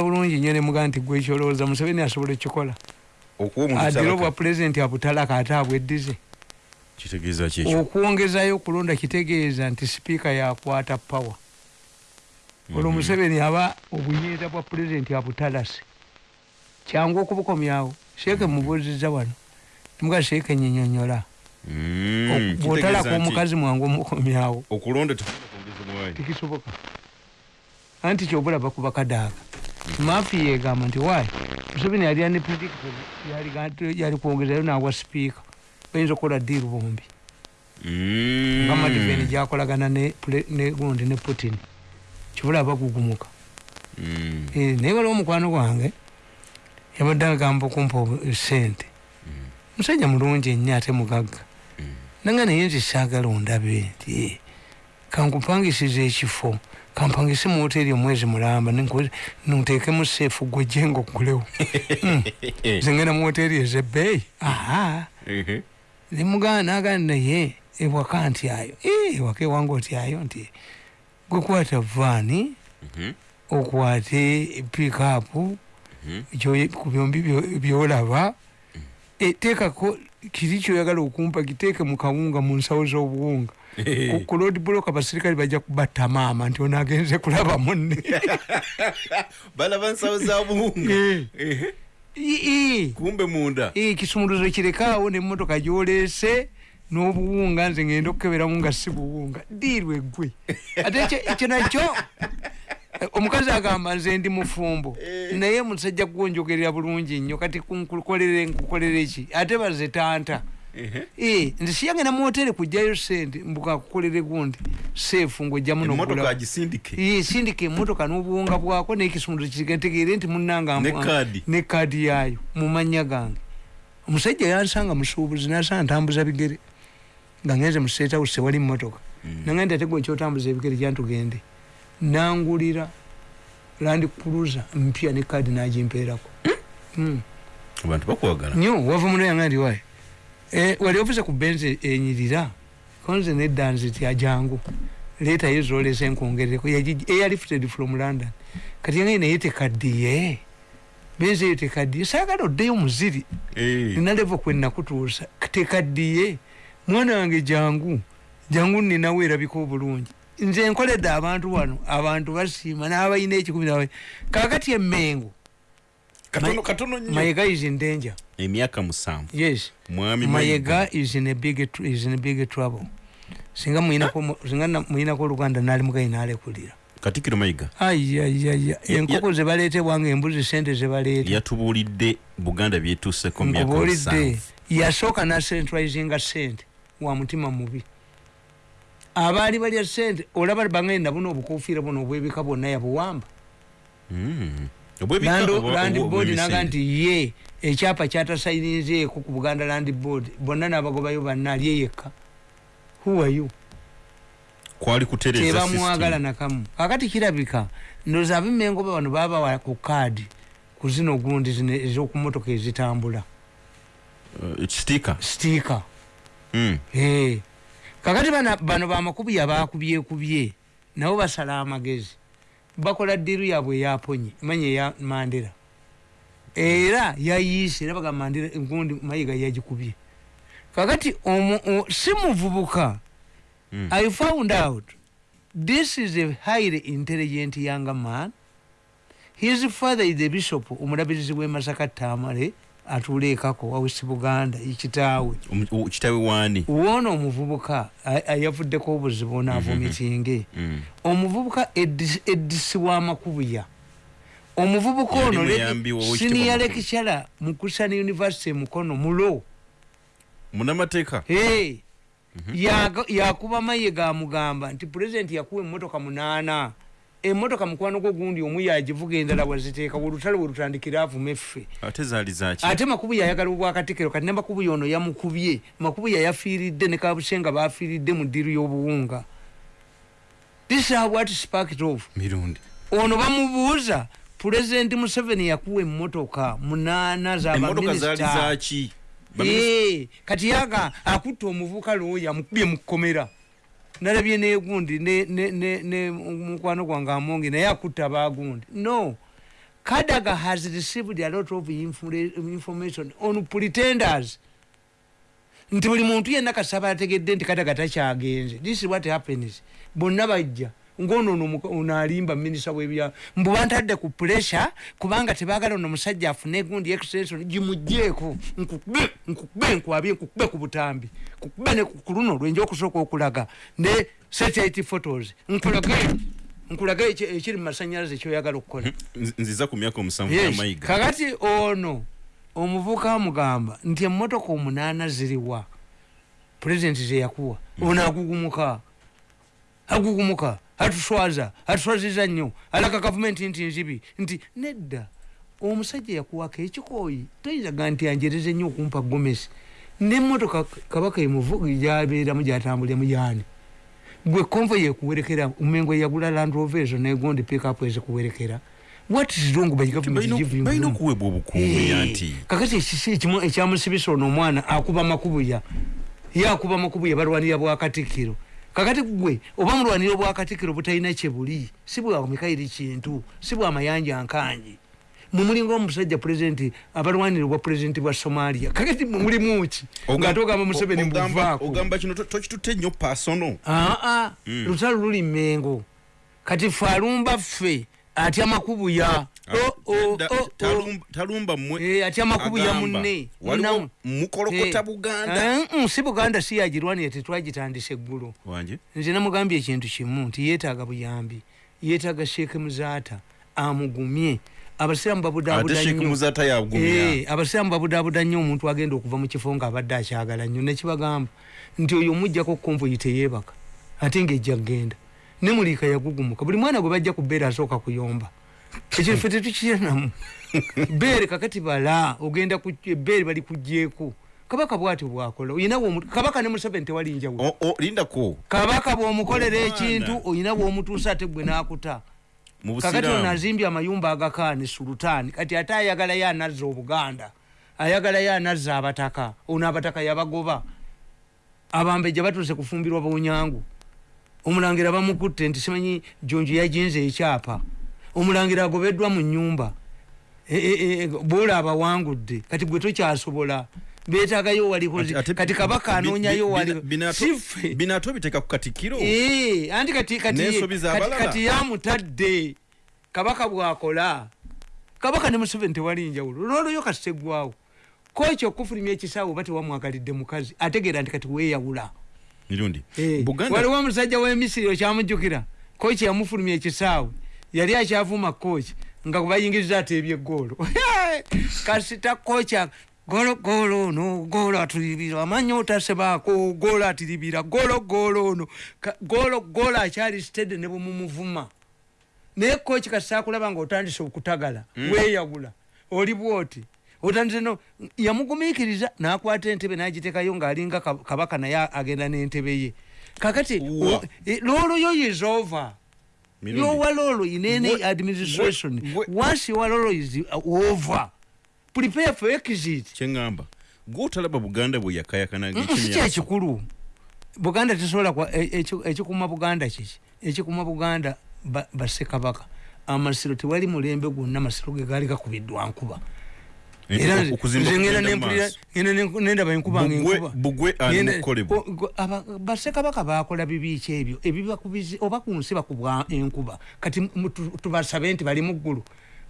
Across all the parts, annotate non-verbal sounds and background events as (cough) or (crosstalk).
bulungi nnyo nemugaa nti gwe ekyolowooza museveni asobola ekikola adira obwa pulezidenti abutalaka ate abweddize okwongezayo okulonda kitegeeza nti sipiika yakwata pawa olwo mhm. museveni aba obunyeeta bwa pulezidenti abutalase kyangu okubukomyawo sheeke mubuuziza wano. Muga sheeke nyinyonyola. Mm, bwotalaka omukazi mwangu omukomyawo. Tikisoboka anti kyobulaba ku bakadaaga mafi yegamba nti wayi museveni yali ane predictable yali kwongezayo nawa sipiika bayinza okukola diiru bombi. Mm. nga madiveni gyakolagana negundi ne putin. Kibula bagugumuka mm. eh, naye waliwo omukwano gwange yabadde agamba okumpa sente mm. musajja mulungi ennyo ate mugagga. Nanga naye nze saagala ondabe nti eh, kankupangisiza ekifo. Kampangise mu hoteri omwezi mulamba. Nteekemu seefu gwe jenga okugulewo (laughs) hmm. zengenda mu hoteri ezebbeeyi aha. Nemugana nagana naye ewaka nti ayo? Ewaka ewange oti ayo nti gwe kwata vaani mhm. okwate pikapu mhm. ku byombi byolaba. Mm. e, teekako kiri kyoyagala okumpa kiteeke mu kawunga mu nsawo z'obuwunga ku lodi block abasirikale bajja kubatta maama nti ono agenze kulaba munne. (laughs) Balaba nsawo za buwunga. Kumbe munda. Kisumuluzo kirekaawo nemotoka gyoleese n'obuwunga nze ngenda okukeberamu nga si buwunga. Diirwe gwe (laughs) ate ekyo nakyo omukazi agamba nze ndi mufumbo. Eh. naye musajja gwonjogerera bulungi nnyo kati nkukolere nkukolere ki? Ate baze tanta. Eh, nti siyagenda muhotere kujjayo sente mbuka kukolere gundi seefu ngaojjamu sindika emotoka n'obuwunga bwako nekisumulo kigentegeere nti munanga ne kaadi. yayo mumanya gange. Omusajja yansanga musuubuzi nasanga ntambuza bigere nga ngenze museetawuse wali mumotoka mm. nange nti ate gwe nkyotambuza ebigere gyantugende nangulira landi cruiser mpya ne kaadi nagimpeerako. Hmm? abantu bakwagala. Nyo wava muno yange ndi waye Eh, wali ofisa ku benzi enyirira? Konze nedda nziti ajangu. Leeta yo zolesa enkwongereko eya lifted from london. Kati yange naye tekaddiye. Benzi eyo tekaddiye. Saagala oddeyo muziri. Eh. nina levo kwenakutuusa tekaddiye. Mwana wange jangu. Jangu ninawo erabika obulungi. Nze nkoledde abantu wano. Abantu basiima n'abalina ekikumi kakati emmengo katono katono nyo mayega is in danger. Emyaka musanvu. Yes. Mwami mayega is in a big is in a big trouble. Singa muina ko singa muina ko luganda nali mukai nale kulira. Katikiro mayiga ayya ayya enkoko ze balete wange embuzi sente ze balete yatubulidde buganda byetuse ko myaka musanvu. Yasoka na centralizing sente wa mutima mubi. Abali bali sente olaba bangenda buno obukofiira buno obwebika bonna yabuwamba mm. Land board naga nti ye ekyapa kyatasayinizeeko ku buganda land board bonna nabagobayo banna ali eyekka huwayo tebamwagala nakamu. Kakati kirabika ndoza abimengoba bano babawa ku kaadi ku zino gundi ezokumotoka ezitambula. Uh, stiika hmm. kakati bano bamakubi yabakubyekubye nabo basala amagezi bakola diru yabwe yaponye manye ya mandira era yayise nabaga mandira ngundi mayiga yagikubye. Kakati omu simuvubuka mm. i found out this is a highly intelligent young man. His father is the bishop omulabirizi w'e masaka tamale atuula ekako wawesi buganda ekitaawe kitaawe. Wani? Woona omuvubuka yavuddeko obuzibu naavumitinge mm-hmm. mm. omuvubuka eddisi w'amakubuya. Omuvubuka ono siniya lekicara mu kusani university mukono mulo munamateeka? Mm-hmm. yakuba mayiga amugamba nti pulezidenti yakuwa emmotoka munaana emotoka mukwano gwo gundi omu yagivuga endala waziteeka olutale welutandikira avuma effe. Ate makubu yayagala obwakatikero kati ne makubu yono yamukubye. Makubu yayafiiridde ne kabusenga bafiiridde mu ddiru y'obuwunga. This is what sparked off. Mirundi. Ono bamubuuza pulezidenti museveni yakuwa emmotoka munaana zabaminisita kati yaga akutta omuvuka looyo amukubye mu kkomera nalabye negundi ne mukwano gwange amongi naye akutta bagundi no. Kadaga has received a lot of information on pretenders nti buli muntu yenna kasaba ategedde nti kadaga takyagenze. This is what happens. Bonna bajja ngono ono alimba minisita webya mbuba ntadde ku pressure kubanga tebagala ono musajja afune egundi extension gimugjeeko nkukube nkukube nkwabye nkukube ku butambi. Kukube ne ku luno lwenja okusooka okulaga. Ne satellite photos. Nkulage nkulage ekiri mu masanyalaze ekyoyagala okukola. Nziza ku myaka omusanvu yamayiga kakati ono omuvuka amugamba nti emmotoka omunaana ziriwa. Pulezidenti zeyakuwa ono agugumuka. Agugumuka atuswaza atuswaziza nnyo alaga gavumenti nti nzibi nti nedda. Omusajja yakuwako ekikooyi toyinzaga nti anjereze nnyo okumpa gomesi. Nemotoka kabaka gyabeeramu gyatambuliramu yaani gwe konvo yekuwerekera umengo yagula landrove ezo negondi pickup ezikuwerekera balina okuweebwa obukuumi anti. kakati ekyamusibisa ono omwana akuba makubuya. Ye akuba makubuya balwanira bwakatikkiro kakati gwe oba mulwanira obwakatikiro butalina kyebuli si bwa mikairi kintu si bwa mayanja nkanji. Mumulinga omusajja pulezidenti abalwanira obwa pulezidenti bwa somalia kakati mumulimuki ngatogamba museveni mbuvaako kino tokitutte nnyo pasono aa hmm. lutalo luli mmengo. Kati fe alumba ffe atya makubuya talumba mwe eh, atya makubu ya munne mukolokota eh, buganda. Eh, mm, si buganda si yagirwanire tetwagitandisa eggulu nze namugambye ekintu kimu nti yeetaaga buyambi yeetaaga sheeke muzaata amugumye. Abasiraamu babudabuda nnyo. Omuntu agenda okuva mu kifo ngaabadde akyagala nnyo. Nekibagamba nti oyo omujjako konvoyi teyeebaka ate ngaejja kgenda. Nemuliika yagugumuka. Buli mwana gwe bajja ku bbeera asooka kuyomba ekyo ffe tetukiranamu beere kakati bala ogenda beere bali kugyeko kabaka bwati bwakola oyinawo kabaka ne museveni tewali njawulo. Lindako kabaka bwomukolera ekintu oyina bwomutuusa ate gwe nakuta. Kakati ono azimbye amayumba agakaani sulutaani kati ate ayagalayo anazza obuganda ayagalayo anazza abataka. Ono abataka yabagoba. Abambejja batuuse kufumbirwa bunyangu omulangira bamukutte nti simanyi jonjo yajinza ekyapa omulangira agobeddwa mu nyumba e, e, e, bwola abawangudde kati gwe tokyasobola. Betagayo walikozi kati kabaka anonyayo walibinato biteeka ku katikiro anti kati yamutadde kabaka bwakola. Kabaka ne museveni tewali njawulo. Lwolwoyo kasitegwawo koekyo okufulumya ekisaawe oba tewamwagalidde mukazi ategeera nti kati weyawula waliwo omusajja w'emisiri okyamujjukira. Koekyo yamufulumya ekisaawe yali akyavuma kochi nga kubayingiriza ateebya eggoolo (laughs) kasita kocha golo golo ono golo atulibira amanya otasebaako golo atiribira golo golo ono. Golo golo akyali stede ne bwemumuvuma naye kochi kasita akulaba nga otandise okutagala mm. weyagula oli bwoti? Otandise no yamugumiikiriza nakwata entebe nagitekayo ngaalinga kabaka naye agenda n'entebe ye. Kakati looloyo yisova your walolo in any what, administration. what, what, once your walolo is over prepare for exit. Kyengamba gwotalaba buganda bwe yakayakanaiki ekikulu buganda tesobola ekikuma buganda kiki? Ekikuma buganda basekabaka amasiro tewali mulembe gwonna amasiro ge gaali gakubiddwa nkuba nendaba enkuba basekabaka bakola bibiiki ebyo. Oba ku nsi bakubwa enkuba. Kati tubasabe nti bali muggulu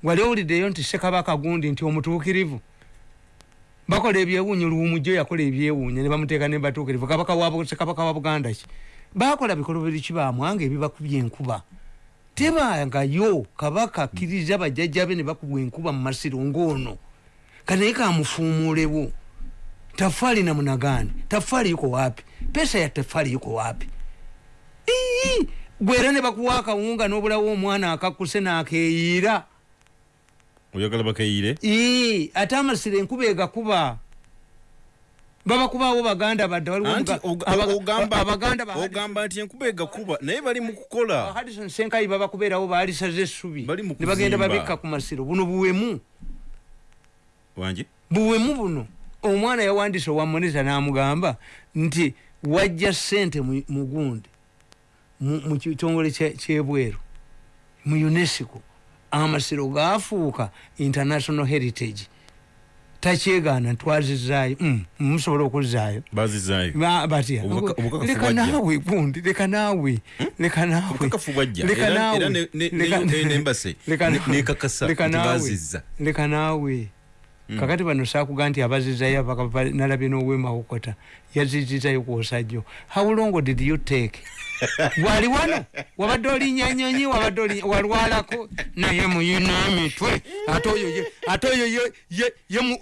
wali owuliddeyo nti sekabaka gundi nti omutuukirivu. Bakola ebyewuunyo luwumujjo yakola ebyewuunya ne bamuteeka ne batuukirivu. Kabaka sekabaka wa buganda ki? Bakola bikoloberi kibamwanga ebibakubya enkuba. Tebangayo kabaka akkiriza bajjajjabe ne bakubwa enkuba mu masiro ng'ono kanaye kamufumulewo tafali na munagani tafali yuko wapi pesa ya tafali yuko wapi gwera ne bakuwa akawunga n'obulawo omwana akakuse n'akeeyira oyagala bakeeyire ate amasiro enkuba egakuba. Babakubaawo baganda badde ogamba nti enkuba egakuba naye bali mu kukola. Hadison senkayi babakubeerawo baalisaze essubi. Ne bagenda babikka ku masiro. Buno buwemu wanje buwemu buno omwana yawandise owamoneza namugamba nti wajja sente mugundi mu kitongole kyebweru mu unesco amasiro gafuuka international heritage takyegaana ntwazizaayo mm, musobola okuzaayo bazizaayo batya Obubaka- obukakafu leka bwajja. naawe gundi leka naawe leka naawe Obukakafu bwajja. leka naawe kakati bano saakuga nti abazizayo abaka- nalabye n'owemawokota yazizizayo kwosajjo how long did you take? (laughs) Wali wano? Wabadde olinya nyonyi wabadde walwalako? Naye muyina emitwe ate oyo ye-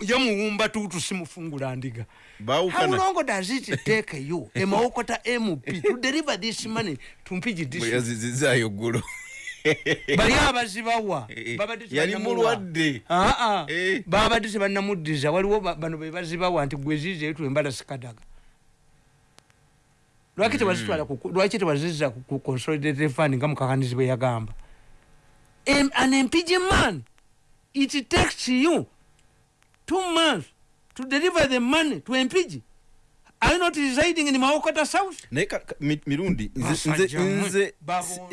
yemuwumba tuutu simufungula ndiga. How long does it take you, a Maokota MP, to deliver this money to Mpiji bwe district? (laughs) bali abazibawa Eh, babadde yali mulwadde. Aa, Eh. babadde tebannamuddiza waliwo ba- bano be bazibawa nti gwezizeetu embala sikadaga lwaki tebazitwala ku- lwaki tebaziza ku consolidated fund nga mukakanizi bwe yagamba? An mpg man it takes you two months to deliver the money to mpg you not residing in maokota south? Naye mirundi nze-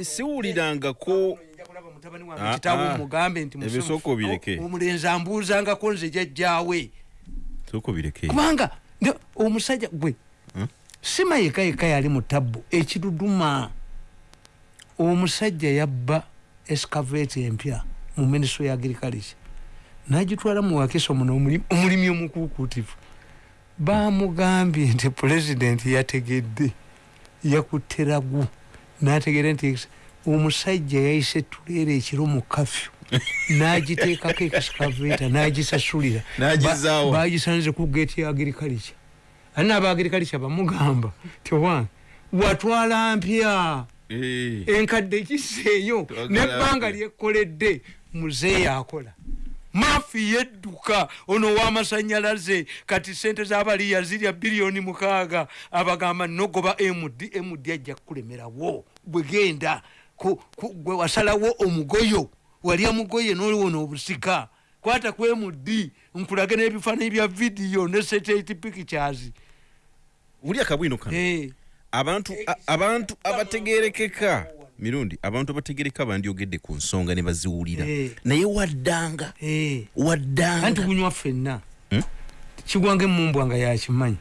siwulirangako kitabo mugambe nti Ebyo musomo. sooka obireke. Omulenzi ambuuzangako nze jajjaawe. Kubanga omusajja gwe Hmm? sima yeka yeka yali mu tabbu ekiduduma. Omusajja yabba escavate empya mu ministry ya agriculture. Nagitwala mu wakiso muno omuli- omulimi omukuukutivu bamugambye nti pulezidenti yategedde yakutte ragu nategeera nti omusajja yayise tuleera ekiro mu kafyu (laughs) nagiteekako excavator nagisasulira. Bagisanze ku geeti ya agriculture ali naaba agriculture bamugamba? Tiwange watwala mpya. Enkadde kiseeyo nebbanga mpya. lyekkoledde muzeeyi akola maafi yedduka ono ow'amasanyalaze kati sente z'abaliya zirya biliyoni mukaaga. Abagamba nogoba md md ajja kukulemerawo. Bwegenda ku- ku- gwe wasalawo omugoyo walya mugoye noliwona obusika kwata ku md nkulage n'ebifaananyi bya vidiyo ne satellite pictures. Wuli akabwino kano? Eh, abantu abategerekeka mirundi abantu abategereka bandyogedde ku nsonga ne baziwulira. Eh. naye waddanga eh. anti waddanga gunywa ffenna? Hmm? kigwanga emumbwa nga yakimanyi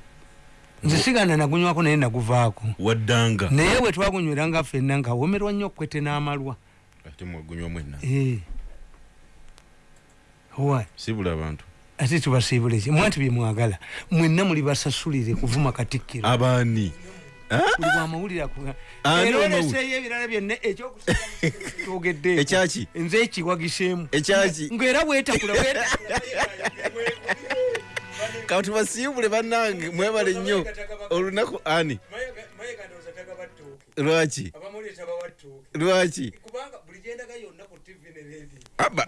nze siganda nagunywako naye naguvaako. Waddanga. Naye bwe twagunyweranga ffenna ngaawomerwa nnyo okwete n'amalwa. Ate mwagunywa mwenna. Eh. Sibula abantu. Ate tubasiibule ki mwanti byemwagala mwenna muli basasulire kuvuma katikkiro. Abaani buli bwamawulire akuga Ani era omawulire? oleseeyo ebirala byonna ekyokusiogedde (laughs) Ekyaki? nze ekiwagiseemu Ekyaki? ngaera bwetakula (laughs) kaba tubasiibule bannange mwebale nnyo. Olunaku ani? Lwaki? Lwaki kubanga buli gyendaga yonna ku tv ne radio. Aba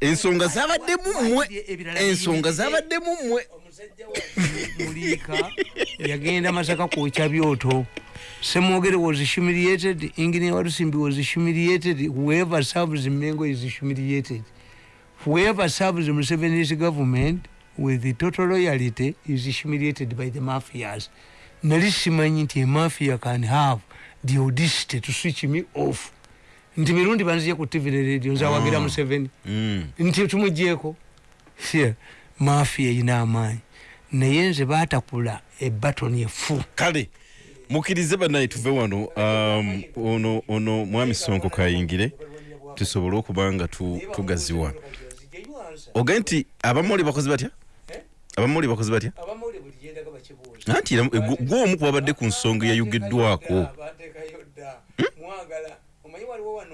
ensonga zabaddemu mmwe. ensonga zabaddemu mmwe. omusajja (laughs) muliika yagenda masaka kwokya byoto. Semwogere was humiliated engineer walusimbi was humiliated whoever serves mengo is humiliated. Whoever serves museveni's government with the total loyalty is humiliated by the mafias. Nali simanyi nti emafia can have the audacity to switch me off nti mirundi banzije ku tv ne radio nzawagira museveni. Mm. nti tumugyeko sie mafia erina amaanyi naye nze batakula ebatoni efu kale mukkirize bannaye tuve wano um, ono ono mwami sonko kayingire tusobole okuba nga tu- tugaziwa ogaye nti abamoli bakozi batya abamoli bakozi batya anti era gwe- gwe omu kubabadde ku nsonga eyayogeddwako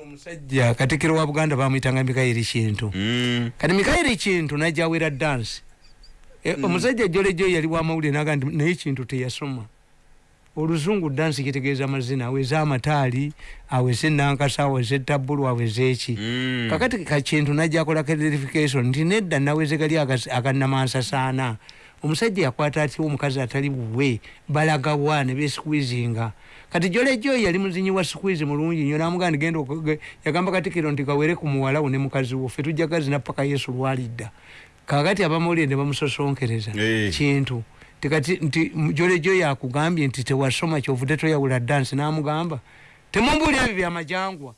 omusajja katikiro wa buganda bamwitanga mikairi kintu. Mm. kati mikairi kintu najja awera dansi E, omusajja jolejo yali wamawulire naga nti naye kintu teyasoma. Oluzungu dansi kitegeeza amazina aweze amataali aweze nankasa aweze tabulu aweze eki. Mm. kakati kakintu najja akola clarification nti nedda naweze gali akannamansasaana omusajja yakwata atya omukazi atali buwe balagawa ne besquizinga kati jolejo yali muzinyi wa squizi mulungi nyo namugaa ndigenda oku- yagamba katikiro nti kawere ku muwalawo ne mukazi wo fe tujja gazina paka yesu lwalidda. Kakati abamawulire ne bamusosonkereza kintu tikati nti jolejo yakugambye nti tewasoma kyovudde toyawula dansi namugamba temumbuulira ebyo byamajangwa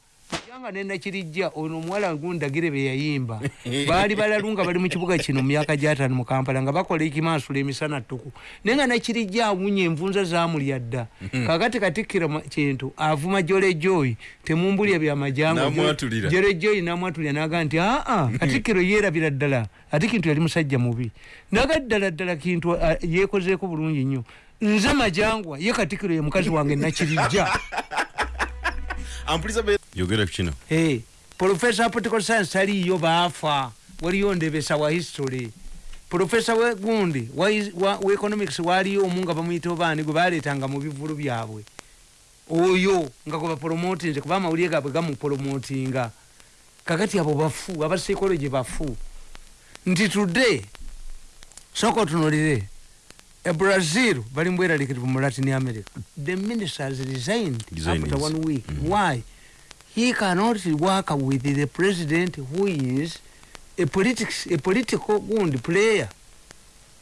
kubanga nenakirijja ono omuwala gundagire beyayimba (laughs) baali balalu nga bali mu kibuga kino mu myaka gyataano mu kampala nga bakola ekimansula emisana ttuku. Naye nga nakirijja awunya envunza zamulya dda. Kakati katikkira kintu avuma jolejoyi temumbulya byamajango jolejoyi namwatulira. Naga nti aa (laughs) katikkiro yeerabira ddala. Ate kintu yali musajja mubi. Naga ddala ddala kintu yeekozeeko bulungi nnyo. Nze majangwa ye katikkiro ye mukazi wange nakirijja (laughs) yogera ku kino Hey, profesa political science taliyo baafa waliyo ndebesa wa history? Profesa we gundi wa, is- wa, wa economics waliyo omu nga bamuyita obaani gwe baleetanga mu bivulu byabwe? Oyo nga gwe bapromotinze kuba amawulire gaabwe gamupromotinga. Kakati abo bafu aba psychology bafu. Nti today soka otunulire e brazil bali mbweraliikirivu mu latin america. The minister has resigned Resigned, after one week. Why? He cannot work with the president who is a, politics, a political gundi player.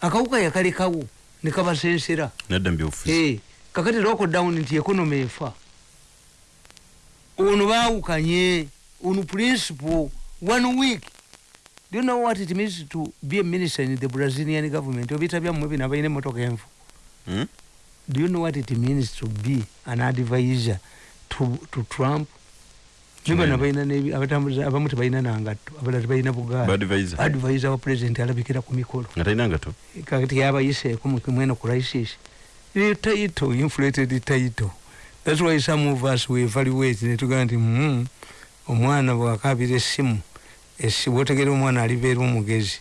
Akawuka yakalekawo nekabasensera nadda mu byobufuzi. Hey, kakati lockdown nti economy efa. Ono baawukanye ono principle one week do you know what it means to be a minister in the brazilian government? Obita byammwe bino abalina emotoka enfu Hmm? do you know what it means to be an advisor to, to trump? Nibano balina abamu tebalina nangatto abalala tebalina advisor. Wa president alabikira ku mikolo. Kakati yabayiseeko mweno crisis the title inflated title that's why some of us we evaluate netugaa nti mm, omwana bwakabira essimu bwotegera omwana alibeera omugezi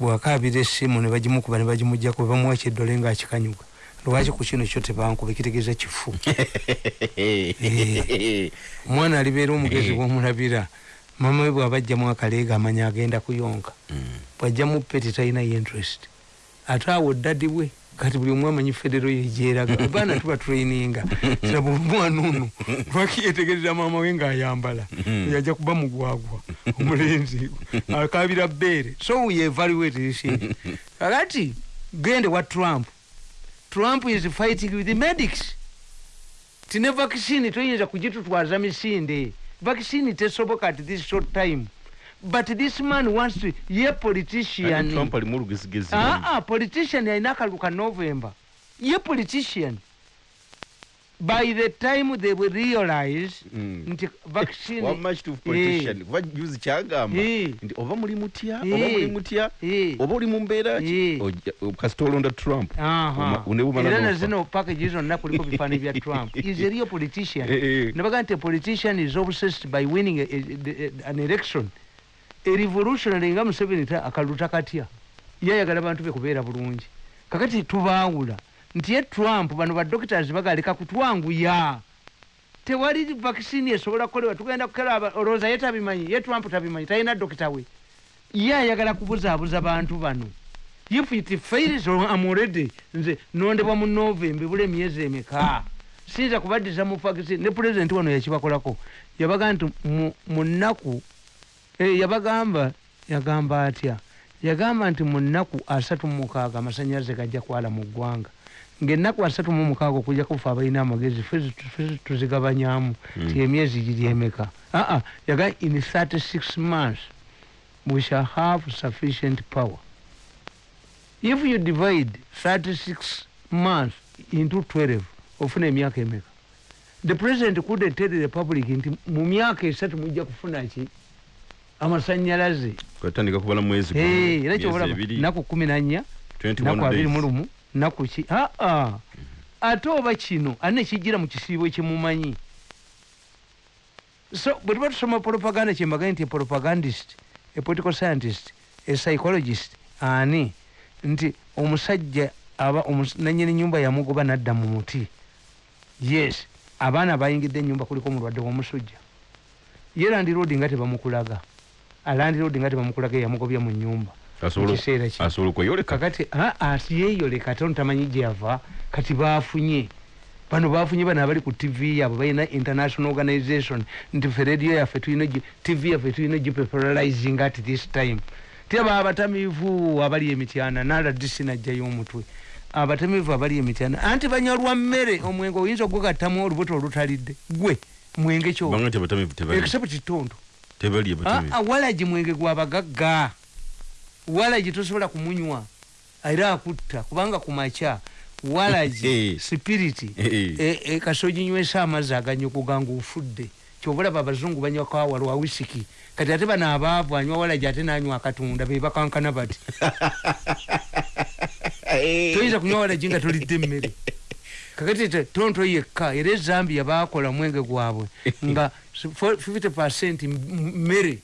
bwakabira essimu ne bagimukuba ne bagimugjaku bamuwa kyeddole ngaakikanyuga lwaki ku kino kyo tebankuba kitegeeza kifu? (laughs) Omwana alibeera omugezi bwomulabira mama we bwabajjamu akaleega amanya agenda kuyonka bwajjamu peti talina interest. Ate awo ddadi bwe kati buli omu amanyi federo yegyeraga abaana (laughs) tuba traininga. Saba omwana ono lwaki yetegereza maama we ng'ayambala? Yajja kuba mugwagwa omulenzi. (laughs) Akabira bbeere. So we evaluate issue. (laughs) kakati gende wa trump? Trump is fighting with the medics. Tine vaccine toyinza kugitutwaza misinde. Vaccine tesoboka at this short time but this man wants to ye politician trump alimu olugezigezi Ah, ah, politician alina akalulu ka november ye politician by the time they will realize Mm. nti vaccine (laughs) wamma kituufu politician kuba juzi kyagamba Eh. nti oba muli mutya Eh. oba muli mutya Eh. oba oli mu mbeera ki Eh. kasita olonda trump Aha. Oma- ne bumala era n'ofa. nazino package zonna kuliko (laughs) bifaananyi bya trump is a real politician Eh, eh. nebaga nti a politician is obsessed by winning a, a, a, an election a revolutionary nga museveni ta- akalulu takatya ye ayagala bantu be kubeera bulungi. Kakati tubaawula nti ye trump bano badoctors bagaleka kutwanguya tewali vaccine esobola kukolebwa tugenda kukeraba olowooza ye tabimanyi ye trump tabimanyi talina dokita we. Ye ayagala kubuzaabuza bantu bano. If it fails am already nze nondebwa mu novemba ebula emyezi emeka? Siyinza kubaddiza mu vaccine ne pulezidenti wano yakibakolako. Yabaga nti mu- nnaku yabagamba yagamba atya? Yagamba nti mu nnaku asatu mu mukaaga amasanyalaze gajja kwala mu ggwanga. Ngaennaku asatu mu mukaaga okujja kufa abalina amagezi zi- tuzigabanyamu ti emyezi giri emeka aa yaga in 36 months we shall have sufficient power. If you divide 36 months into 12 ofuna emyaka emeka? The president couldn't tell the public nti mu myaka esatu mujja kufuna ki amasanyalaze. Kwatandika kubala mwezi era ebiri, naku kumi nanya 21 naku abiri days. mu lumu naku ki aa ate oba kino ani nekijjira mu kisiibo kyemumanyi so bwe tuba tusoma propaganda kyembagaye nti propagandist a political scientist a psychologist ani? Nti omusajja aba nanyini nyumba yamugoba nadda mu muti. Yes abaana bayingidde enyumba kuliko omulwadde w'omusujja. Ye landiroodi nga tebamukulaga alandiroodi nga tebamukulaga eyamugobya mu nyumba. Asobola- mu kiseera kino asobola okweyoleka kakati ati yeeyoleka ate ono tamanyi gyava kati bafunye bano bafunye bano abali ku tv yaabwe balina international organization. Nti fe radio yaffe tulina tv yaffe tulina gipopularizing at this time. Tiraba abatamiivu abali emityana naladisi najjayo omutwe. Abatamiivu abali emityana anti banywa lwa mmere omwenge oyinza okugattamu olubuto olutalidde gwe mwenge kyo. Except tondo tebali abatamiivu Ah, ah, walagi mwenge gwabagagga walagi tosobola kumunywa. Era akutta kubanga kumakya. Walagi (laughs) Eh. sipiriti Eh. e- e, kasoginywesa amazzi aganyogoga nga ofudde kyobulaba abazungu banywa kawa lwa wisiki kati ate bano abaavu anywa walagi ate nanywa akatunda be bakankana bati. (laughs) Toyinza kunywa walagi nga tolidde emmere kakati tonto yekka era ezambia bakola mwenge gwabwe. (laughs) Nga 50 mmere.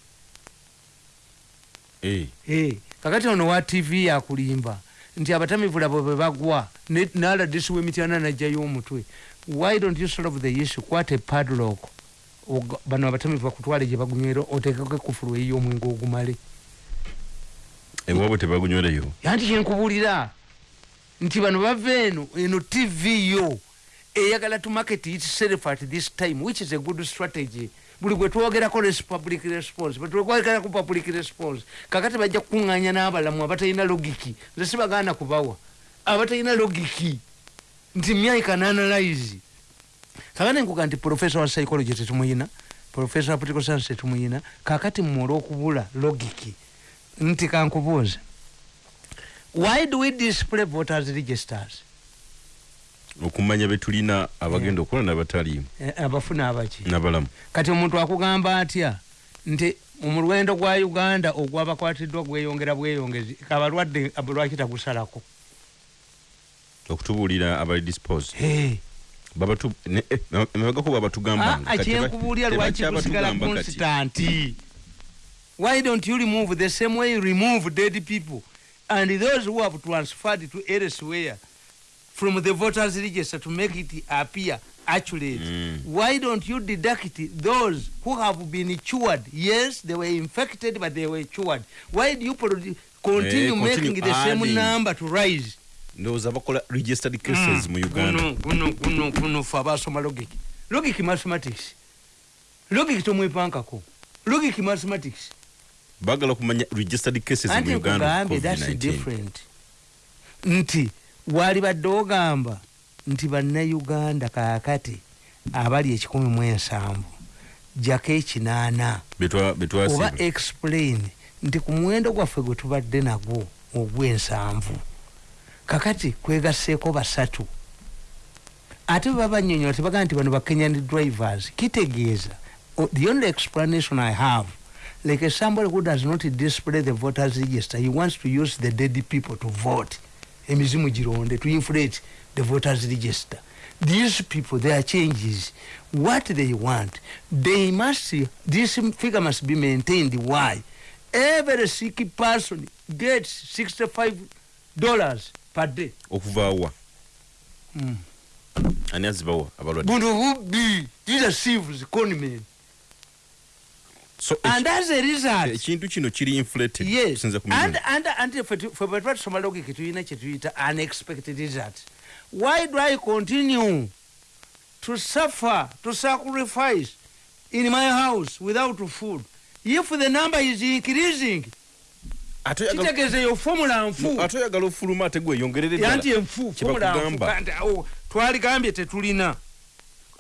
Eh, Eh, kakati ono wa tv yakulimba. Nti abatamivu labo bwe bagwa. Naladisi w'emityana najjayo omutwe why don't you solve the issue? Kwata epadlock bano abatamivu bakutwale gye bagunywera otekeko ekufulu ey'omwenge ogumale. Ewaabwe tebagunywereyo anti kyenkubuulira nti bano bava eno eno tv yo eyagala to market itself at this time which is a good strategy. Buli gwe twogerako public response bwetwogerako public response kakati bajja kukuŋŋanya n'abalamu abatalina logiki nze sibagaana kubawa abatalina logiki. Nti myaka nanalyze kakati nkuga nti professor wa psychology tetumuyina professor wa political science tetumuyina kakati mmwe olw'okubula logiki. Nti kankubuuze why do we display voters registers? Okumanya betulina abagenda okukola nabataliimu Eh, abafuna abaki. nabalamu. Kati omuntu akugamba atya nti omulwendo gwa uganda ogwabakwatiddwa gweyongera bweyongezi abalwadde abo lwaki tagusalako? Okutubuulira abali dispose. Babatu ne- eh, emabegako babatugamba Ah, lwaki kusigala constanti why don't you remove the same way you remove dead people and those who have transferred to elsewhere from the voters register to make it appear accurate Mm. why don't you deduct those who have been cured? Yes they were infected but they were cured. Why do you produ- continue continue making the same adding. number to rise? Ndowooza bakola registered cases mu uganda. Guno guno guno fe abasoma logic logic mathematics. Logic tomwepankako logic mathematics bagala kumanya registered cases mu uganda nkugambye thats COVID-19. different. Nti wali badde ogamba nti bannayuganda kakati abali ekikumi mu ensanvu jako ekinaana. Oba explain nti ku muwendo gwaffe gwe tubadde nagwo ogw'ensanvu kakati kwegasseeko basatu. Ate bwe babanyonyola tebagamba nti bano bakenyan drivers kitegeeza. O- the only explanation i have like somebody who does not display the voters register he wants to use the dead people to vote. Emizimu gironde to inflate the voters register. These people their changes what they want they must this figure must be maintained. Why? Every sick person gets 65 dollars per day. Okuvaawa mm. ani azibawa abalwadde buno bubbi these conmen so and as a result ekintu kino kiri inflated yes and, and, and fe fe bwe tuba tusoma logiki tulina kyetuyita unexpected result why do i continue to suffer to sacrifice in my house without food if the number is increasing kitegeeza eyo formula nfu ate oyagala ofuluma ate gweyongerere yanti ddala enfu Kye formula nfu kandi awo twaligambye tetulina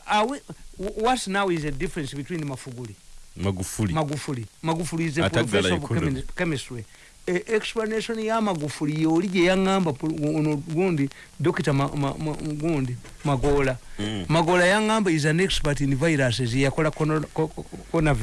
Are we- what now is the difference between mafuguli magufuli. Magufuli. Magufuli is a professor of chemi- chemistry. E, explanation ya magufuli yoli gye yaŋŋamba ono gundi dokita ma, ma, ma, gundi magola. Mm. magola yaŋŋamba is an expert in viruses yakola coronavirus